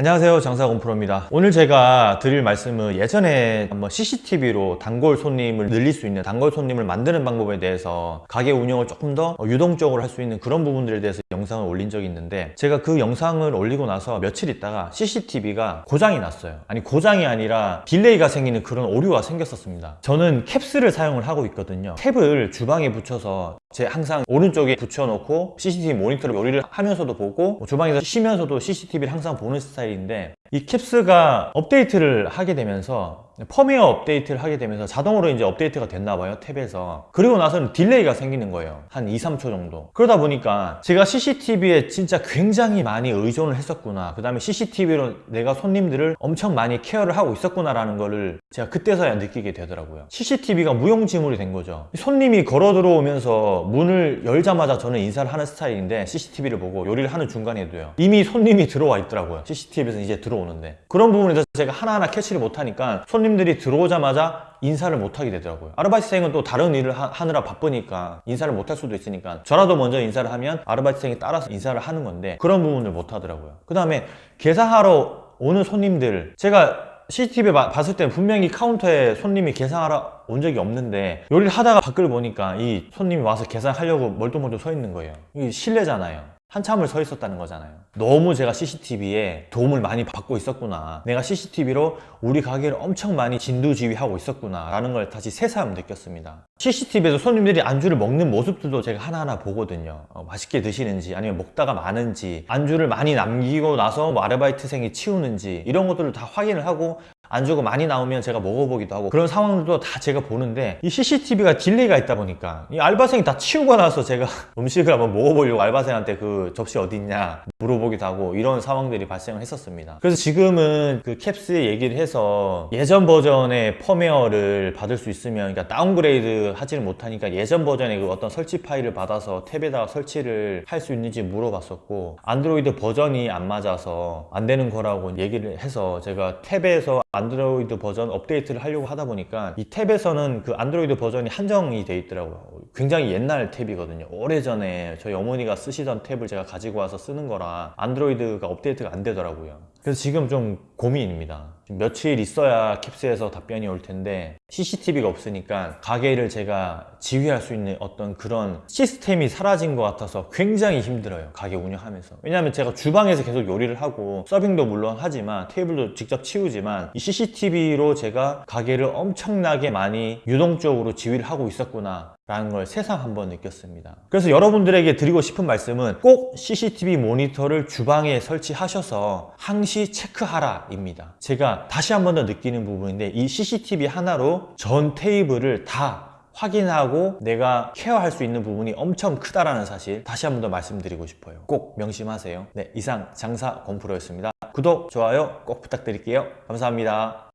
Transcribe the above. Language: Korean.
안녕하세요. 장사공프로입니다. 오늘 제가 드릴 말씀은 예전에 한번 CCTV로 단골 손님을 늘릴 수 있는 단골 손님을 만드는 방법에 대해서 가게 운영을 조금 더 유동적으로 할 수 있는 그런 부분들에 대해서 영상을 올린 적이 있는데 제가 그 영상을 올리고 나서 며칠 있다가 CCTV가 고장이 났어요. 아니 고장이 아니라 delay가 생기는 그런 오류가 생겼었습니다. 저는 캡스를 사용을 하고 있거든요. 탭을 주방에 붙여서 제 항상 오른쪽에 붙여놓고 CCTV 모니터로 요리를 하면서도 보고 뭐 주방에서 쉬면서도 CCTV를 항상 보는 스타일인데 이 캡스가 업데이트를 하게 되면서 펌웨어 업데이트를 하게 되면서 자동으로 이제 업데이트가 됐나 봐요 탭에서. 그리고 나서는 delay가 생기는 거예요 한 2, 3초 정도. 그러다 보니까 제가 CCTV에 진짜 굉장히 많이 의존을 했었구나. 그 다음에 CCTV로 내가 손님들을 엄청 많이 케어를 하고 있었구나 라는 거를 제가 그때서야 느끼게 되더라고요. CCTV가 무용지물이 된 거죠. 손님이 걸어 들어오면서 문을 열자마자 저는 인사를 하는 스타일인데 CCTV를 보고 요리를 하는 중간에도요. 이미 손님이 들어와 있더라고요 CCTV에서 이제 들어오는데. 그런 부분에서 제가 하나하나 캐치를 못하니까 손님 들이 들어오자마자 인사를 못하게 되더라고요. 아르바이트생은 또 다른 일을 하, 느라 바쁘니까 인사를 못할 수도 있으니까 저라도 먼저 인사를 하면 아르바이트생이 따라서 인사를 하는 건데 그런 부분을 못 하더라고요. 그 다음에 계산하러 오는 손님들 제가 CCTV 봐- 봤을 때 분명히 카운터에 손님이 계산하러 온 적이 없는데 요리를 하다가 밖을 보니까 이 손님이 와서 계산하려고 멀뚱멀뚱 서 있는 거예요. 이게 실례잖아요 한참을 서 있었다는 거잖아요. 너무 제가 CCTV에 도움을 많이 받고 있었구나. 내가 CCTV로 우리 가게를 엄청 많이 진두지휘하고 있었구나 라는 걸 다시 새삼 느꼈습니다. CCTV에서 손님들이 안주를 먹는 모습들도 제가 하나하나 보거든요. 어, 맛있게 드시는지 아니면 먹다가 많은지 안주를 많이 남기고 나서 뭐 아르바이트생이 치우는지 이런 것들을 다 확인을 하고 안주가 많이 나오면 제가 먹어보기도 하고 그런 상황들도 다 제가 보는데 이 CCTV가 delay가 있다 보니까 이 알바생이 다 치우고 나서 제가 음식을 한번 먹어보려고 알바생한테 그 접시 어디 있냐 물어보기도 하고 이런 상황들이 발생을 했었습니다. 그래서 지금은 그 캡스에 얘기를 해서 예전 버전의 펌웨어를 받을 수 있으면 그러니까 downgrade 하지를 못하니까 예전 버전의 그 어떤 설치 파일을 받아서 탭에다가 설치를 할 수 있는지 물어봤었고 안드로이드 버전이 안 맞아서 안 되는 거라고 얘기를 해서 제가 탭에서 안드로이드 버전 업데이트를 하려고 하다 보니까 이 탭에서는 그 안드로이드 버전이 한정이 돼 있더라고요 굉장히 옛날 탭이거든요. 오래전에 저희 어머니가 쓰시던 탭을 제가 가지고 와서 쓰는 거라 안드로이드가 업데이트가 안 되더라고요. 그래서 지금 좀 고민입니다. 며칠 있어야 캡스에서 답변이 올 텐데 CCTV가 없으니까 가게를 제가 지휘할 수 있는 어떤 그런 시스템이 사라진 것 같아서 굉장히 힘들어요 가게 운영하면서. 왜냐하면 제가 주방에서 계속 요리를 하고 서빙도 물론 하지만 테이블도 직접 치우지만 이 CCTV로 제가 가게를 엄청나게 많이 유동적으로 지휘를 하고 있었구나 라는 걸 새삼 한번 느꼈습니다. 그래서 여러분들에게 드리고 싶은 말씀은 꼭 CCTV 모니터를 주방에 설치하셔서 항시 체크하라 입니다. 제가 다시 한 번 더 느끼는 부분인데 이 CCTV 하나로 전 테이블을 다 확인하고 내가 케어할 수 있는 부분이 엄청 크다라는 사실 다시 한 번 더 말씀드리고 싶어요. 꼭 명심하세요. 네 이상 장사 공프로였습니다. 구독 좋아요 꼭 부탁드릴게요. 감사합니다